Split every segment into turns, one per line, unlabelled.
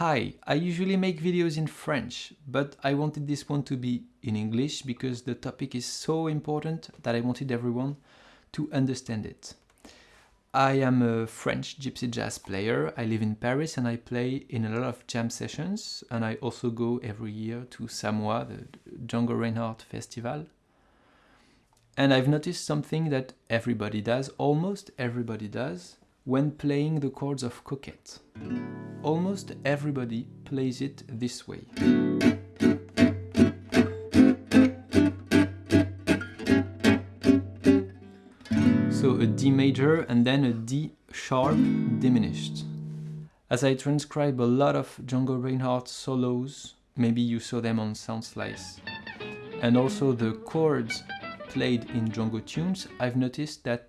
Hi, I usually make videos in French, but I wanted this one to be in English because the topic is so important that I wanted everyone to understand it. I am a French gypsy jazz player. I live in Paris and I play in a lot of jam sessions and I also go every year to Samois, the Django Reinhardt Festival. And I've noticed something that everybody does, almost everybody does, when playing the chords of Coquette. Almost everybody plays it this way. So a D major and then a D sharp diminished. As I transcribe a lot of Django Reinhardt solos, maybe you saw them on Soundslice, and also the chords played in Django tunes, I've noticed that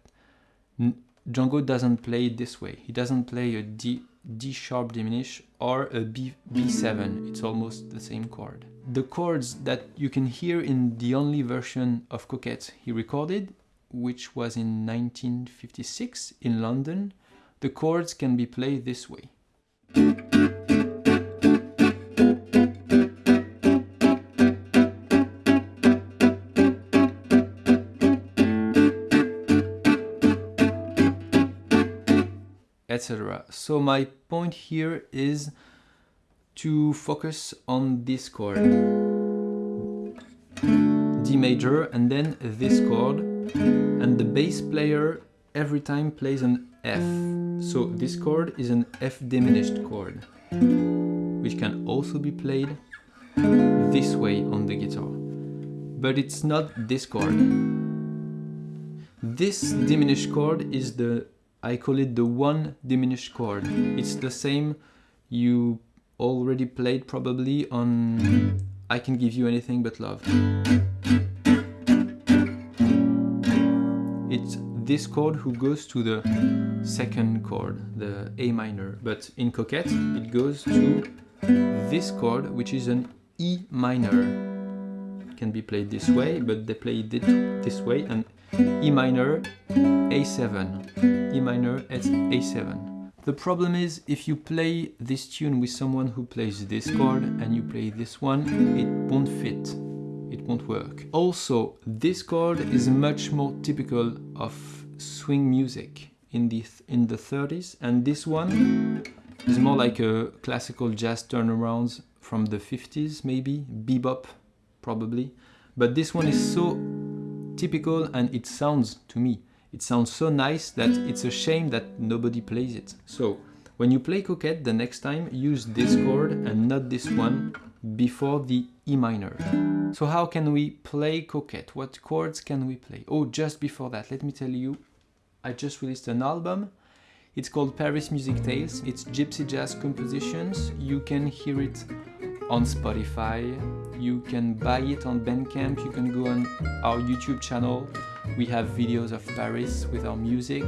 Django doesn't play it this way. He doesn't play a D, D sharp diminish or a B, B7. It's almost the same chord. The chords that you can hear in the only version of Coquette he recorded, which was in 1956 in London, the chords can be played this way. Etc. So my point here is to focus on this chord. D major and then this chord and the bass player every time plays an F. So this chord is an F diminished chord which can also be played this way on the guitar. But it's not this chord. This diminished chord is the I call it the one diminished chord. It's the same you already played probably on I Can Give You Anything But Love. It's this chord who goes to the second chord, the A minor. But in Coquette, it goes to this chord, which is an E minor. It can be played this way, but they play it this way, and E minor, A7, E minor, A7. The problem is if you play this tune with someone who plays this chord and you play this one, it won't fit, it won't work. Also, this chord is much more typical of swing music in the, in the 30s and this one is more like a classical jazz turnarounds from the 50s maybe, bebop probably. But this one is so typical and it sounds, to me, it sounds so nice that it's a shame that nobody plays it. So when you play Coquette the next time, use this chord and not this one before the E minor. So how can we play Coquette? What chords can we play? Oh, just before that, let me tell you, I just released an album. It's called Paris Music Tales. It's gypsy jazz compositions. You can hear it on Spotify, you can buy it on Bandcamp, you can go on our YouTube channel, we have videos of Paris with our music.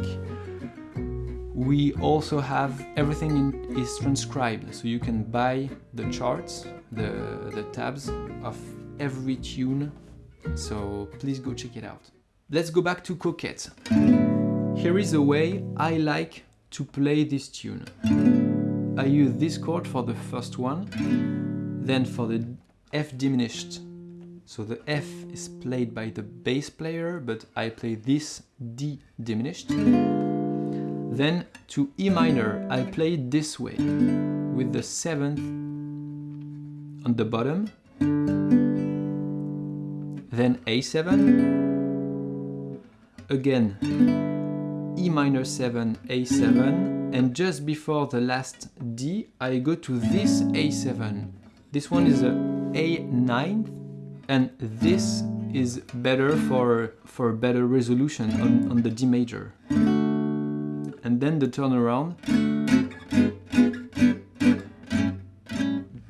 We also have everything in, is transcribed, so you can buy the charts, the, the tabs of every tune, so please go check it out. Let's go back to Coquette. Here is a way I like to play this tune. I use this chord for the first one, then for the F diminished, so the F is played by the bass player, but I play this D diminished. Then to E minor, I play this way, with the 7th on the bottom, then A7, again E minor 7, A7, and just before the last D, I go to this A7, this one is a A9 and this is better for, for better resolution on, on the D major. And then the turnaround.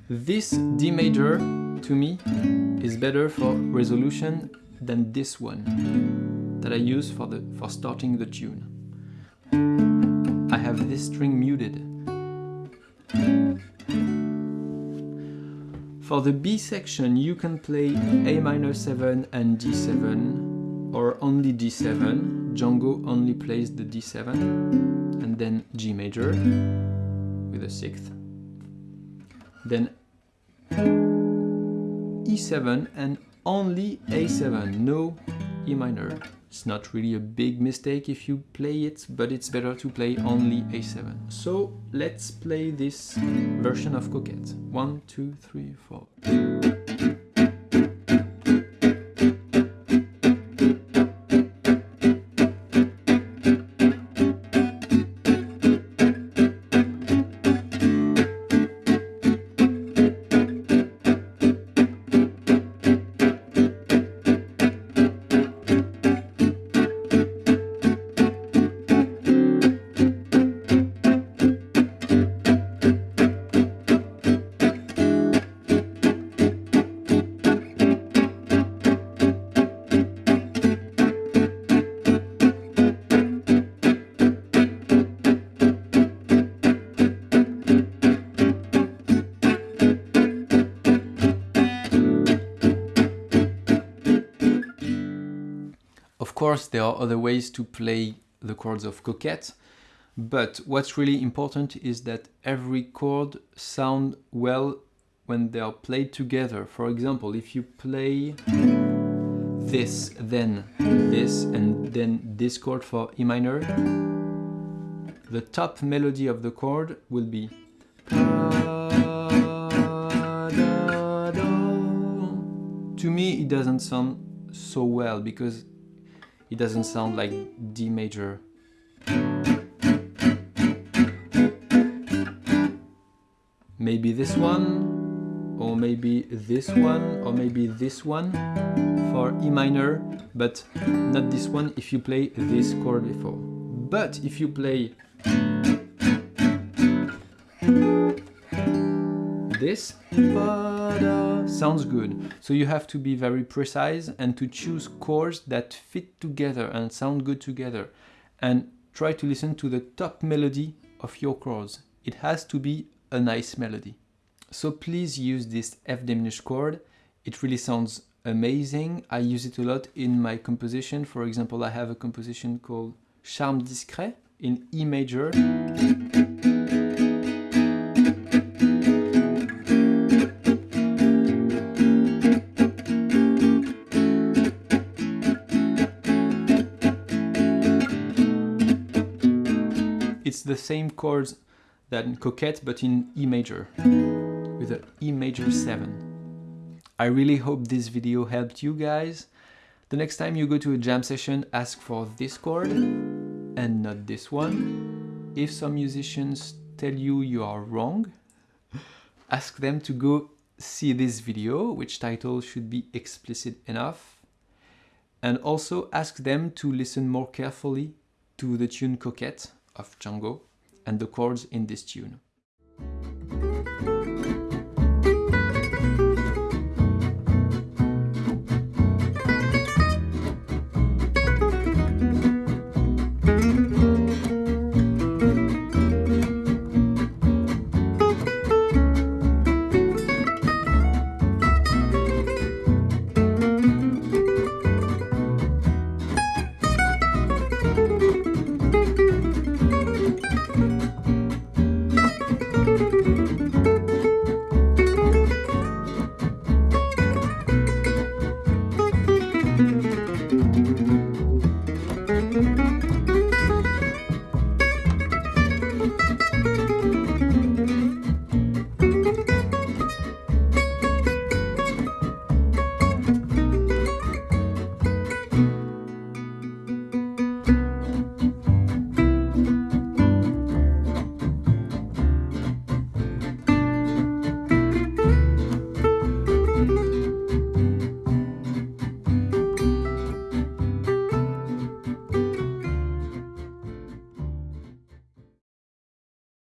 This D major, to me, is better for resolution than this one that I use for, the, for starting the tune. I have this string muted. For the B section, you can play A minor 7 and D7, or only D7. Django only plays the D7, and then G major with a sixth. then E7 and only A7, no E minor. It's not really a big mistake if you play it, but it's better to play only A7. So let's play this version of Coquette. One, two, three, four. Course, there are other ways to play the chords of Coquette, but what's really important is that every chord sound well when they are played together. For example, if you play this, then this, and then this chord for E minor, the top melody of the chord will be to me it doesn't sound so well because it doesn't sound like D major. Maybe this one, or maybe this one, or maybe this one for E minor, but not this one if you play this chord before. But if you play this, sounds good. So you have to be very precise and to choose chords that fit together and sound good together. And try to listen to the top melody of your chords. It has to be a nice melody. So please use this F diminished chord. It really sounds amazing. I use it a lot in my composition. For example, I have a composition called Charme discret in E major. It's the same chords than Coquette but in E major with an E major 7. I really hope this video helped you guys. The next time you go to a jam session, ask for this chord and not this one. If some musicians tell you you are wrong, ask them to go see this video, which title should be explicit enough. And also ask them to listen more carefully to the tune Coquette of Django and the chords in this tune.